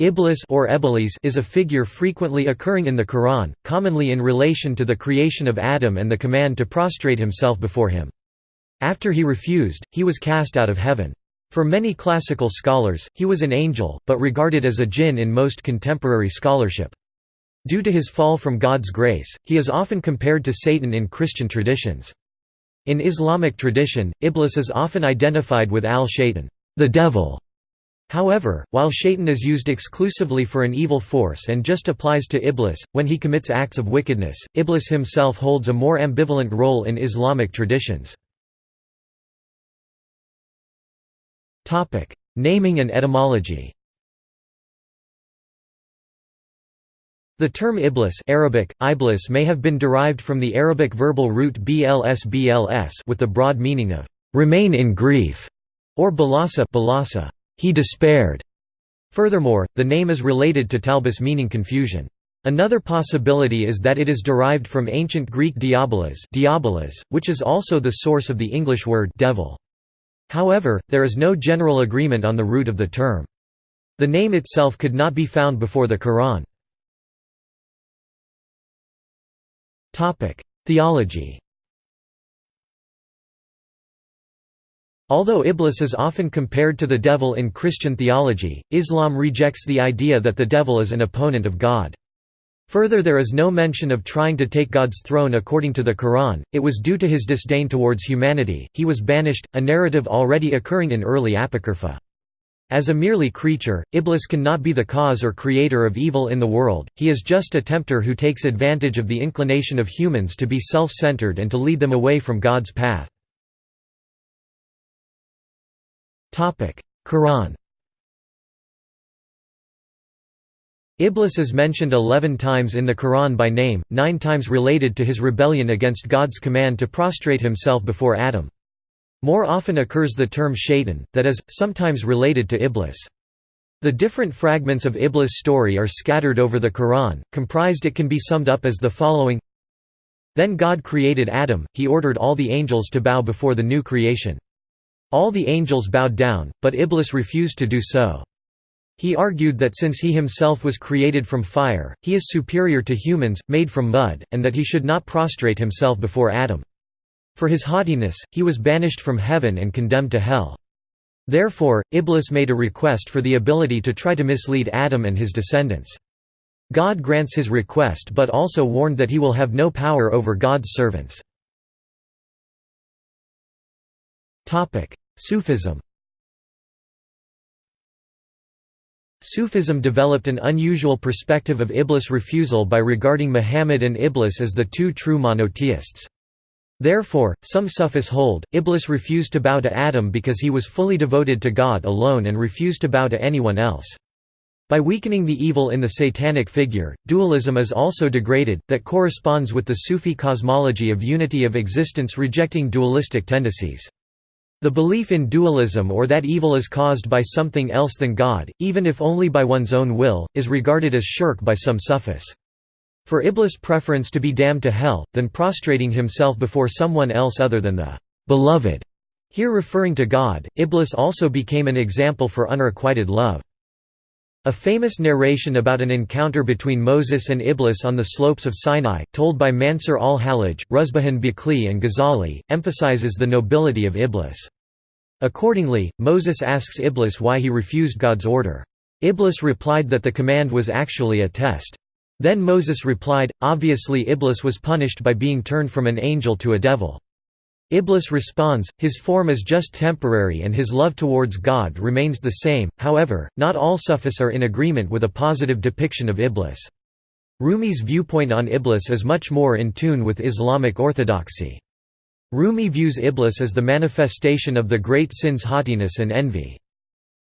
Iblis or Eblis is a figure frequently occurring in the Quran, commonly in relation to the creation of Adam and the command to prostrate himself before him. After he refused, he was cast out of heaven. For many classical scholars, he was an angel, but regarded as a jinn in most contemporary scholarship. Due to his fall from God's grace, he is often compared to Satan in Christian traditions. In Islamic tradition, Iblis is often identified with al-Shaytan, the devil, However, while shaitan is used exclusively for an evil force and just applies to Iblis, when he commits acts of wickedness, Iblis himself holds a more ambivalent role in Islamic traditions. Naming and etymology The term Iblis Arabic, Iblis may have been derived from the Arabic verbal root bls bls with the broad meaning of «remain in grief» or balasa, balasa he despaired. Furthermore, the name is related to talbis meaning confusion. Another possibility is that it is derived from ancient Greek diabolos, diabolos which is also the source of the English word devil. However, there is no general agreement on the root of the term. The name itself could not be found before the Quran. Theology Although Iblis is often compared to the devil in Christian theology, Islam rejects the idea that the devil is an opponent of God. Further there is no mention of trying to take God's throne according to the Quran, it was due to his disdain towards humanity, he was banished, a narrative already occurring in early Apocrypha. As a merely creature, Iblis cannot be the cause or creator of evil in the world, he is just a tempter who takes advantage of the inclination of humans to be self-centered and to lead them away from God's path. Quran Iblis is mentioned eleven times in the Quran by name, nine times related to his rebellion against God's command to prostrate himself before Adam. More often occurs the term shaitan, that is, sometimes related to Iblis. The different fragments of Iblis' story are scattered over the Quran, comprised it can be summed up as the following Then God created Adam, he ordered all the angels to bow before the new creation. All the angels bowed down, but Iblis refused to do so. He argued that since he himself was created from fire, he is superior to humans, made from mud, and that he should not prostrate himself before Adam. For his haughtiness, he was banished from heaven and condemned to hell. Therefore, Iblis made a request for the ability to try to mislead Adam and his descendants. God grants his request but also warned that he will have no power over God's servants. Sufism Sufism developed an unusual perspective of Iblis' refusal by regarding Muhammad and Iblis as the two true monotheists. Therefore, some Sufis hold, Iblis refused to bow to Adam because he was fully devoted to God alone and refused to bow to anyone else. By weakening the evil in the satanic figure, dualism is also degraded, that corresponds with the Sufi cosmology of unity of existence rejecting dualistic tendencies. The belief in dualism or that evil is caused by something else than God, even if only by one's own will, is regarded as shirk by some Sufis. For Iblis' preference to be damned to hell, than prostrating himself before someone else other than the beloved, here referring to God, Iblis also became an example for unrequited love. A famous narration about an encounter between Moses and Iblis on the slopes of Sinai, told by Mansur al-Hallaj, Ruzbihan Baqli and Ghazali, emphasizes the nobility of Iblis. Accordingly, Moses asks Iblis why he refused God's order. Iblis replied that the command was actually a test. Then Moses replied, obviously Iblis was punished by being turned from an angel to a devil. Iblis responds, his form is just temporary and his love towards God remains the same, however, not all Sufis are in agreement with a positive depiction of Iblis. Rumi's viewpoint on Iblis is much more in tune with Islamic orthodoxy. Rumi views Iblis as the manifestation of the great sins haughtiness and envy.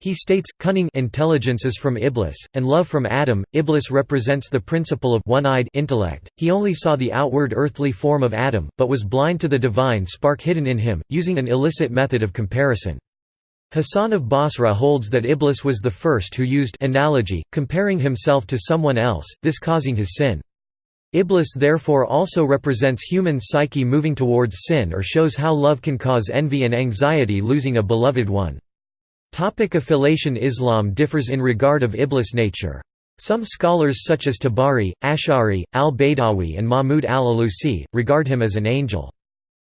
He states, cunning intelligence is from Iblis, and love from Adam. Iblis represents the principle of one-eyed intellect. He only saw the outward earthly form of Adam, but was blind to the divine spark hidden in him, using an illicit method of comparison. Hassan of Basra holds that Iblis was the first who used analogy, comparing himself to someone else, this causing his sin. Iblis therefore also represents human psyche moving towards sin or shows how love can cause envy and anxiety losing a beloved one. Topic affiliation Islam differs in regard of Iblis nature. Some scholars such as Tabari, Ash'ari, al-Baydawi and Mahmud al-Alusi, regard him as an angel.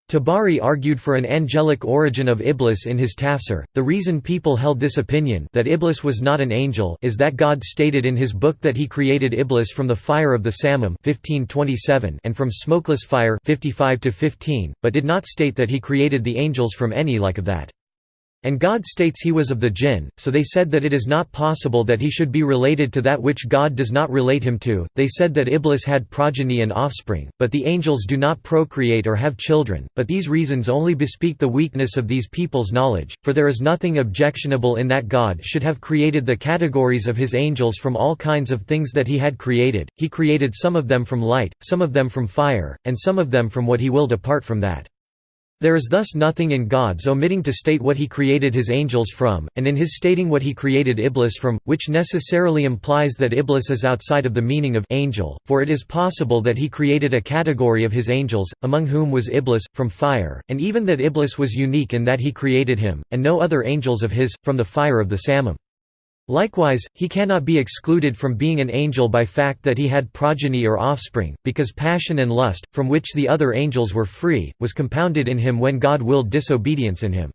Tabari argued for an angelic origin of Iblis in his tafsir. The reason people held this opinion that Iblis was not an angel is that God stated in his book that he created Iblis from the fire of the Samum 1527 and from smokeless fire 55 but did not state that he created the angels from any like of that. And God states he was of the jinn, so they said that it is not possible that he should be related to that which God does not relate him to. They said that Iblis had progeny and offspring, but the angels do not procreate or have children. But these reasons only bespeak the weakness of these people's knowledge, for there is nothing objectionable in that God should have created the categories of his angels from all kinds of things that he had created. He created some of them from light, some of them from fire, and some of them from what he willed apart from that. There is thus nothing in God's omitting to state what he created his angels from, and in his stating what he created Iblis from, which necessarily implies that Iblis is outside of the meaning of angel, for it is possible that he created a category of his angels, among whom was Iblis, from fire, and even that Iblis was unique in that he created him, and no other angels of his, from the fire of the Samum. Likewise, he cannot be excluded from being an angel by fact that he had progeny or offspring, because passion and lust, from which the other angels were free, was compounded in him when God willed disobedience in him.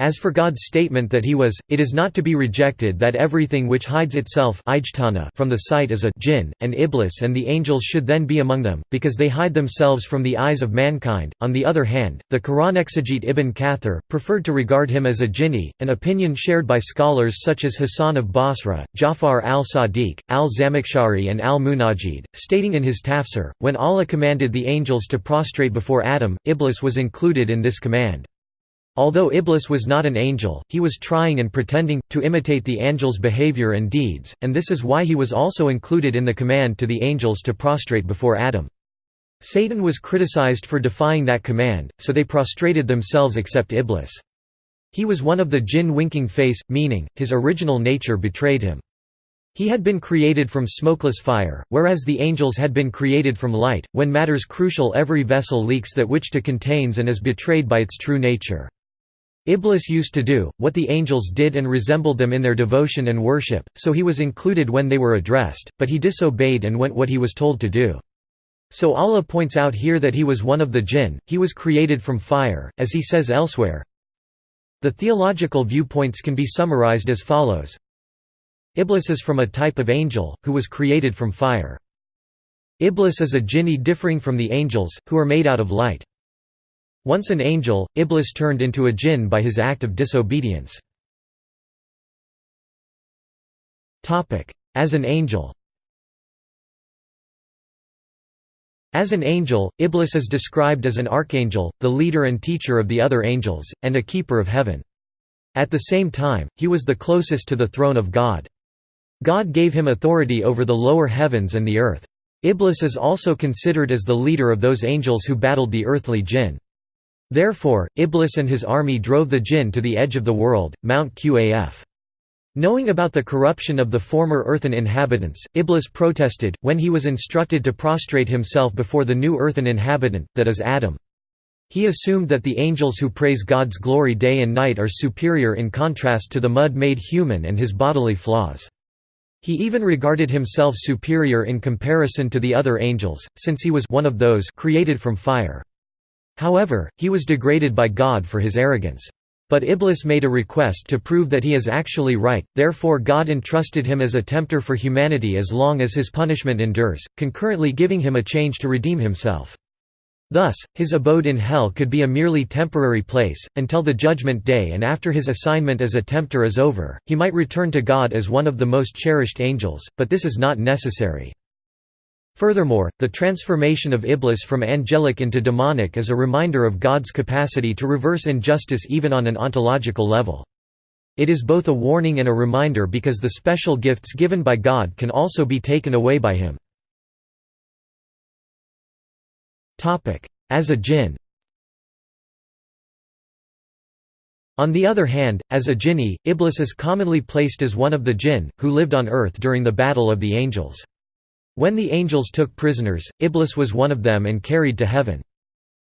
As for God's statement that he was, it is not to be rejected that everything which hides itself from the sight is a jinn, and Iblis and the angels should then be among them, because they hide themselves from the eyes of mankind. On the other hand, the Quran exegete Ibn Kathir, preferred to regard him as a jinni, an opinion shared by scholars such as Hassan of Basra, Jafar al-Sadiq, al-Zamakhshari and al-Munajid, stating in his tafsir, when Allah commanded the angels to prostrate before Adam, Iblis was included in this command. Although Iblis was not an angel, he was trying and pretending, to imitate the angel's behavior and deeds, and this is why he was also included in the command to the angels to prostrate before Adam. Satan was criticized for defying that command, so they prostrated themselves except Iblis. He was one of the jinn winking face, meaning, his original nature betrayed him. He had been created from smokeless fire, whereas the angels had been created from light. When matters crucial, every vessel leaks that which to contains and is betrayed by its true nature. Iblis used to do, what the angels did and resembled them in their devotion and worship, so he was included when they were addressed, but he disobeyed and went what he was told to do. So Allah points out here that he was one of the jinn, he was created from fire, as he says elsewhere. The theological viewpoints can be summarized as follows. Iblis is from a type of angel, who was created from fire. Iblis is a jinni differing from the angels, who are made out of light. Once an angel, Iblis turned into a jinn by his act of disobedience. As an angel As an angel, Iblis is described as an archangel, the leader and teacher of the other angels, and a keeper of heaven. At the same time, he was the closest to the throne of God. God gave him authority over the lower heavens and the earth. Iblis is also considered as the leader of those angels who battled the earthly jinn. Therefore, Iblis and his army drove the jinn to the edge of the world, Mount Qaf. Knowing about the corruption of the former earthen inhabitants, Iblis protested, when he was instructed to prostrate himself before the new earthen inhabitant, that is Adam. He assumed that the angels who praise God's glory day and night are superior in contrast to the mud made human and his bodily flaws. He even regarded himself superior in comparison to the other angels, since he was one of those created from fire. However, he was degraded by God for his arrogance. But Iblis made a request to prove that he is actually right, therefore God entrusted him as a tempter for humanity as long as his punishment endures, concurrently giving him a change to redeem himself. Thus, his abode in hell could be a merely temporary place, until the judgment day and after his assignment as a tempter is over, he might return to God as one of the most cherished angels, but this is not necessary. Furthermore, the transformation of Iblis from angelic into demonic is a reminder of God's capacity to reverse injustice even on an ontological level. It is both a warning and a reminder because the special gifts given by God can also be taken away by him. As a jinn On the other hand, as a jinni, Iblis is commonly placed as one of the jinn, who lived on earth during the Battle of the Angels. When the angels took prisoners, Iblis was one of them and carried to heaven.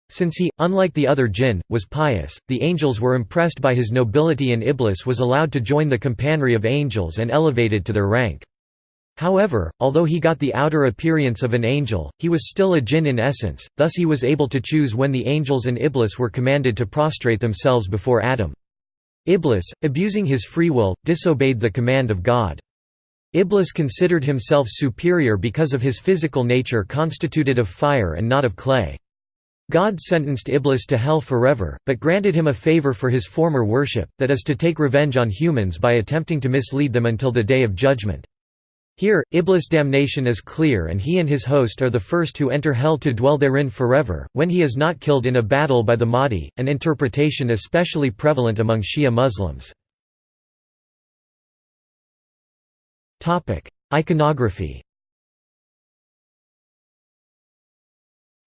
Since he, unlike the other jinn, was pious, the angels were impressed by his nobility and Iblis was allowed to join the companionry of angels and elevated to their rank. However, although he got the outer appearance of an angel, he was still a jinn in essence, thus he was able to choose when the angels and Iblis were commanded to prostrate themselves before Adam. Iblis, abusing his free will, disobeyed the command of God. Iblis considered himself superior because of his physical nature constituted of fire and not of clay. God sentenced Iblis to hell forever, but granted him a favor for his former worship, that is to take revenge on humans by attempting to mislead them until the day of judgment. Here, Iblis' damnation is clear and he and his host are the first who enter hell to dwell therein forever, when he is not killed in a battle by the Mahdi, an interpretation especially prevalent among Shia Muslims. Iconography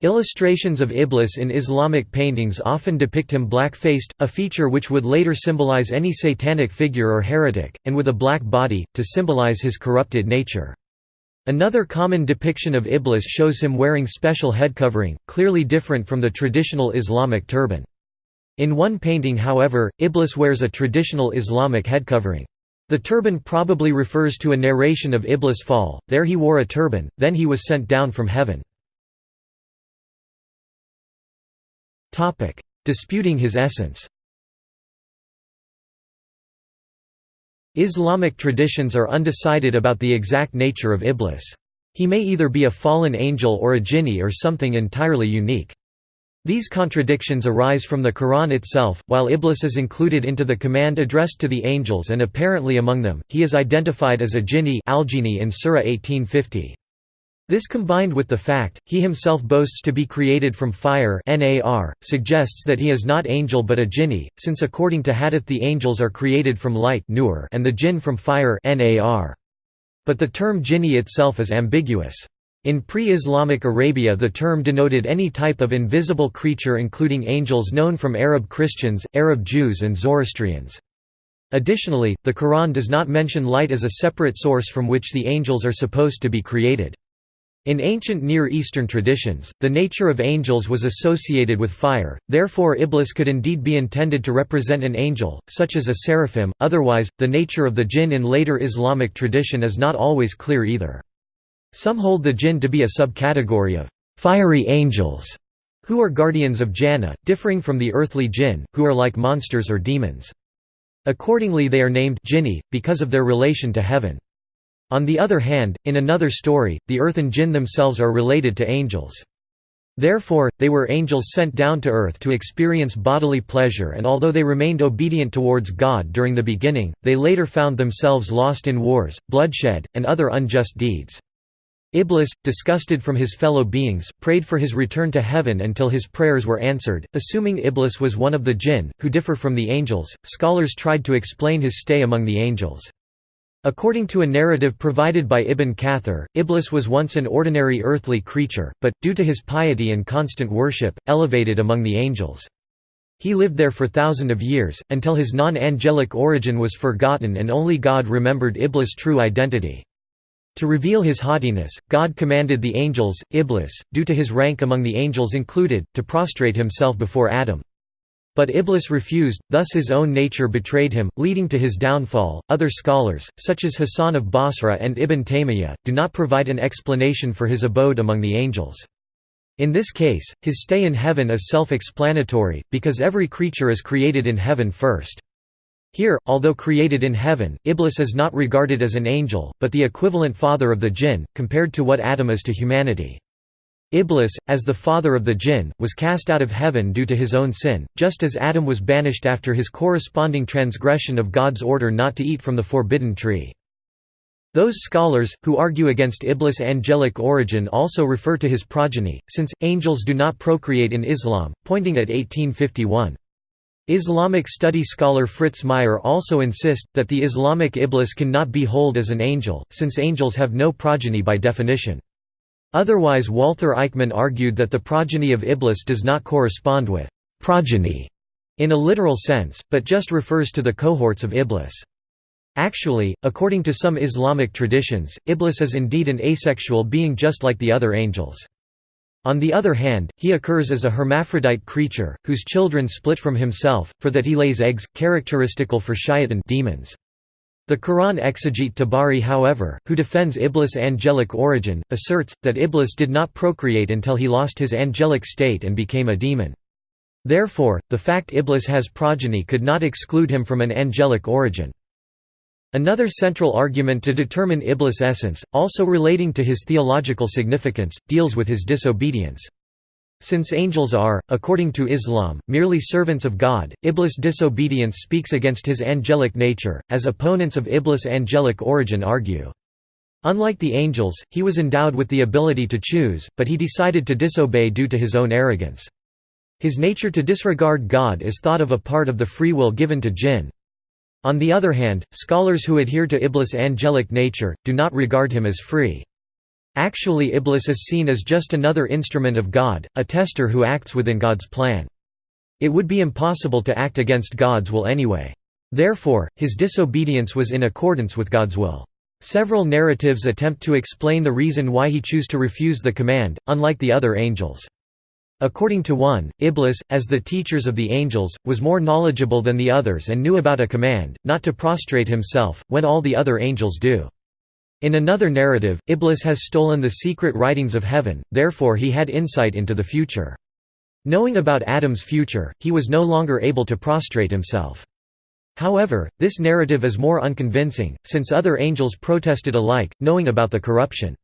Illustrations of Iblis in Islamic paintings often depict him black-faced, a feature which would later symbolize any satanic figure or heretic, and with a black body, to symbolize his corrupted nature. Another common depiction of Iblis shows him wearing special head covering, clearly different from the traditional Islamic turban. In one painting however, Iblis wears a traditional Islamic head covering. The turban probably refers to a narration of Iblis' fall, there he wore a turban, then he was sent down from heaven. Disputing his essence Islamic traditions are undecided about the exact nature of Iblis. He may either be a fallen angel or a jinni or something entirely unique. These contradictions arise from the Quran itself, while Iblis is included into the command addressed to the angels and apparently among them, he is identified as a jinni in Surah 1850. This combined with the fact, he himself boasts to be created from fire NAR, suggests that he is not angel but a jinni, since according to hadith the angels are created from light and the jinn from fire NAR. But the term jinni itself is ambiguous. In pre-Islamic Arabia the term denoted any type of invisible creature including angels known from Arab Christians, Arab Jews and Zoroastrians. Additionally, the Quran does not mention light as a separate source from which the angels are supposed to be created. In ancient Near Eastern traditions, the nature of angels was associated with fire, therefore Iblis could indeed be intended to represent an angel, such as a seraphim, otherwise, the nature of the jinn in later Islamic tradition is not always clear either. Some hold the jinn to be a subcategory of fiery angels, who are guardians of Jannah, differing from the earthly jinn, who are like monsters or demons. Accordingly they are named jinni, because of their relation to heaven. On the other hand, in another story, the earth and jinn themselves are related to angels. Therefore, they were angels sent down to earth to experience bodily pleasure and although they remained obedient towards God during the beginning, they later found themselves lost in wars, bloodshed, and other unjust deeds. Iblis, disgusted from his fellow beings, prayed for his return to heaven until his prayers were answered. Assuming Iblis was one of the jinn, who differ from the angels, scholars tried to explain his stay among the angels. According to a narrative provided by Ibn Kathir, Iblis was once an ordinary earthly creature, but, due to his piety and constant worship, elevated among the angels. He lived there for thousands of years, until his non-angelic origin was forgotten and only God remembered Iblis' true identity. To reveal his haughtiness, God commanded the angels, Iblis, due to his rank among the angels included, to prostrate himself before Adam. But Iblis refused, thus his own nature betrayed him, leading to his downfall. Other scholars, such as Hassan of Basra and Ibn Taymiyyah, do not provide an explanation for his abode among the angels. In this case, his stay in heaven is self-explanatory, because every creature is created in heaven first. Here, although created in heaven, Iblis is not regarded as an angel, but the equivalent father of the jinn, compared to what Adam is to humanity. Iblis, as the father of the jinn, was cast out of heaven due to his own sin, just as Adam was banished after his corresponding transgression of God's order not to eat from the forbidden tree. Those scholars, who argue against Iblis' angelic origin also refer to his progeny, since, angels do not procreate in Islam, pointing at 1851. Islamic study scholar Fritz Meier also insists, that the Islamic Iblis cannot be hold as an angel, since angels have no progeny by definition. Otherwise Walther Eichmann argued that the progeny of Iblis does not correspond with «progeny» in a literal sense, but just refers to the cohorts of Iblis. Actually, according to some Islamic traditions, Iblis is indeed an asexual being just like the other angels. On the other hand, he occurs as a hermaphrodite creature, whose children split from himself, for that he lays eggs, characteristical for shaitan demons. The Quran exegete Tabari however, who defends Iblis' angelic origin, asserts, that Iblis did not procreate until he lost his angelic state and became a demon. Therefore, the fact Iblis has progeny could not exclude him from an angelic origin. Another central argument to determine Iblis' essence, also relating to his theological significance, deals with his disobedience. Since angels are, according to Islam, merely servants of God, Iblis' disobedience speaks against his angelic nature, as opponents of Iblis' angelic origin argue. Unlike the angels, he was endowed with the ability to choose, but he decided to disobey due to his own arrogance. His nature to disregard God is thought of a part of the free will given to jinn. On the other hand, scholars who adhere to Iblis' angelic nature, do not regard him as free. Actually Iblis is seen as just another instrument of God, a tester who acts within God's plan. It would be impossible to act against God's will anyway. Therefore, his disobedience was in accordance with God's will. Several narratives attempt to explain the reason why he chose to refuse the command, unlike the other angels. According to one, Iblis, as the teachers of the angels, was more knowledgeable than the others and knew about a command, not to prostrate himself, when all the other angels do. In another narrative, Iblis has stolen the secret writings of heaven, therefore he had insight into the future. Knowing about Adam's future, he was no longer able to prostrate himself. However, this narrative is more unconvincing, since other angels protested alike, knowing about the corruption.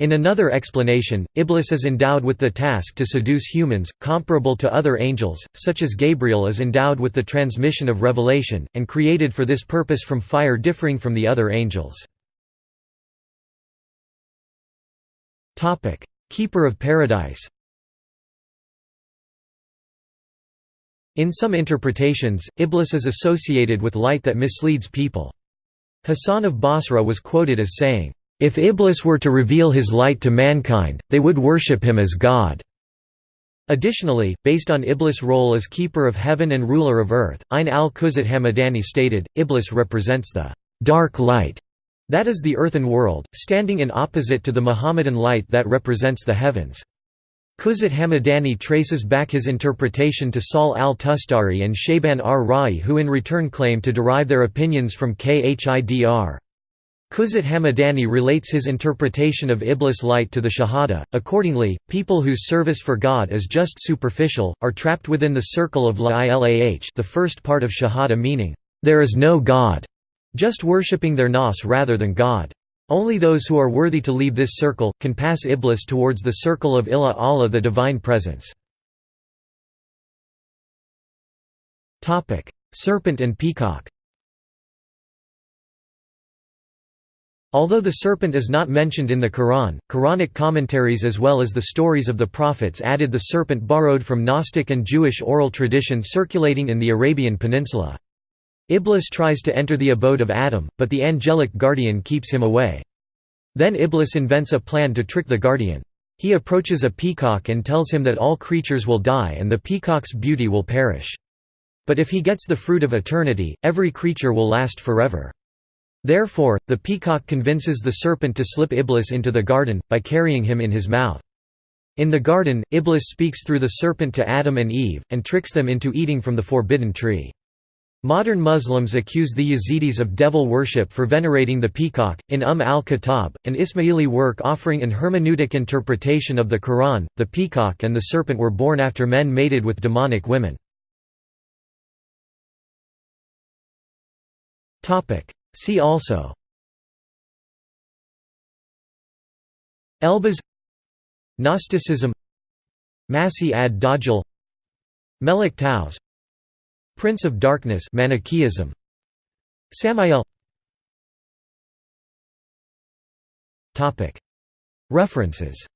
In another explanation, Iblis is endowed with the task to seduce humans, comparable to other angels, such as Gabriel is endowed with the transmission of revelation, and created for this purpose from fire differing from the other angels. Keeper of Paradise. In some interpretations, Iblis is associated with light that misleads people. Hassan of Basra was quoted as saying, "If Iblis were to reveal his light to mankind, they would worship him as God." Additionally, based on Iblis' role as keeper of heaven and ruler of earth, Ayn al-Quzat Hamadani stated, Iblis represents the dark light that is the earthen world, standing in opposite to the Muhammadan light that represents the heavens. Quzat Hamadani traces back his interpretation to Sahl al-Tustari and Shaban ar-Ra'i who in return claim to derive their opinions from Khidr. Quzat Hamadani relates his interpretation of Iblis light to the Shahada. Accordingly, people whose service for God is just superficial, are trapped within the circle of La Ilah the first part of Shahada meaning, there is no God just worshipping their nas rather than God. Only those who are worthy to leave this circle, can pass Iblis towards the circle of Ilah Allah the Divine Presence. Serpent and peacock Although the serpent is not mentioned in the Quran, Quranic commentaries as well as the stories of the prophets added the serpent borrowed from Gnostic and Jewish oral tradition circulating in the Arabian Peninsula. Iblis tries to enter the abode of Adam, but the angelic guardian keeps him away. Then Iblis invents a plan to trick the guardian. He approaches a peacock and tells him that all creatures will die and the peacock's beauty will perish. But if he gets the fruit of eternity, every creature will last forever. Therefore, the peacock convinces the serpent to slip Iblis into the garden, by carrying him in his mouth. In the garden, Iblis speaks through the serpent to Adam and Eve, and tricks them into eating from the forbidden tree. Modern Muslims accuse the Yazidis of devil worship for venerating the peacock. In Umm al-Kitab, an Ismaili work offering an hermeneutic interpretation of the Quran, the peacock and the serpent were born after men mated with demonic women. See also. Elbas Gnosticism. Masih ad-Dajjal Melik Taus Prince of Darkness Manichaeism. Samael. References